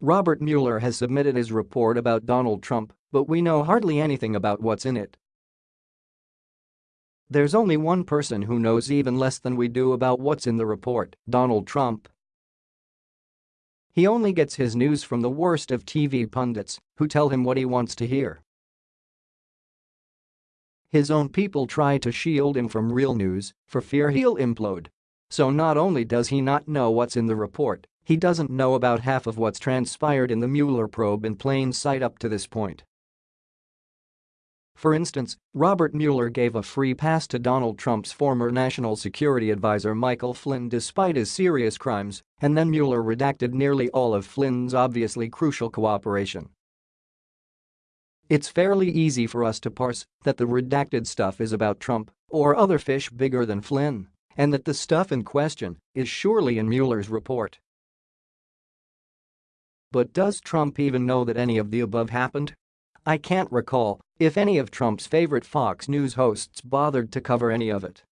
Robert Mueller has submitted his report about Donald Trump, but we know hardly anything about what's in it. There's only one person who knows even less than we do about what's in the report, Donald Trump. He only gets his news from the worst of TV pundits, who tell him what he wants to hear. His own people try to shield him from real news for fear he'll implode. So not only does he not know what's in the report, he doesn't know about half of what's transpired in the Mueller probe in plain sight up to this point. For instance, Robert Mueller gave a free pass to Donald Trump's former national security advisor Michael Flynn despite his serious crimes, and then Mueller redacted nearly all of Flynn's obviously crucial cooperation. It's fairly easy for us to parse that the redacted stuff is about Trump or other fish bigger than Flynn, and that the stuff in question is surely in Mueller's report. But does Trump even know that any of the above happened? I can't recall if any of Trump's favorite Fox News hosts bothered to cover any of it.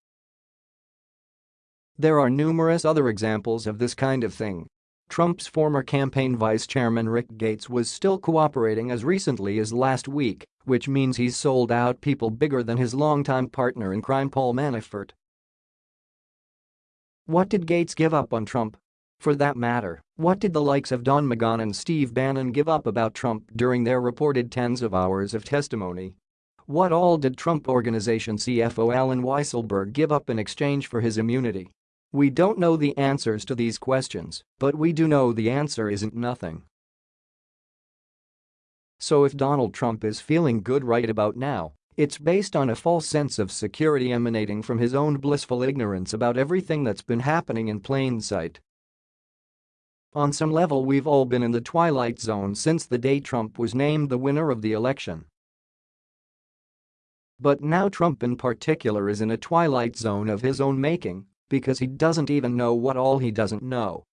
There are numerous other examples of this kind of thing. Trump's former campaign vice chairman Rick Gates was still cooperating as recently as last week, which means he's sold out people bigger than his longtime partner in crime Paul Manafort. What did Gates give up on Trump? For that matter, what did the likes of Don McGahn and Steve Bannon give up about Trump during their reported tens of hours of testimony? What all did Trump Organization CFO Allen Weisselberg give up in exchange for his immunity? We don't know the answers to these questions, but we do know the answer isn't nothing. So if Donald Trump is feeling good right about now, it's based on a false sense of security emanating from his own blissful ignorance about everything that's been happening in plain sight. On some level we've all been in the twilight zone since the day Trump was named the winner of the election. But now Trump in particular is in a twilight zone of his own making because he doesn't even know what all he doesn't know.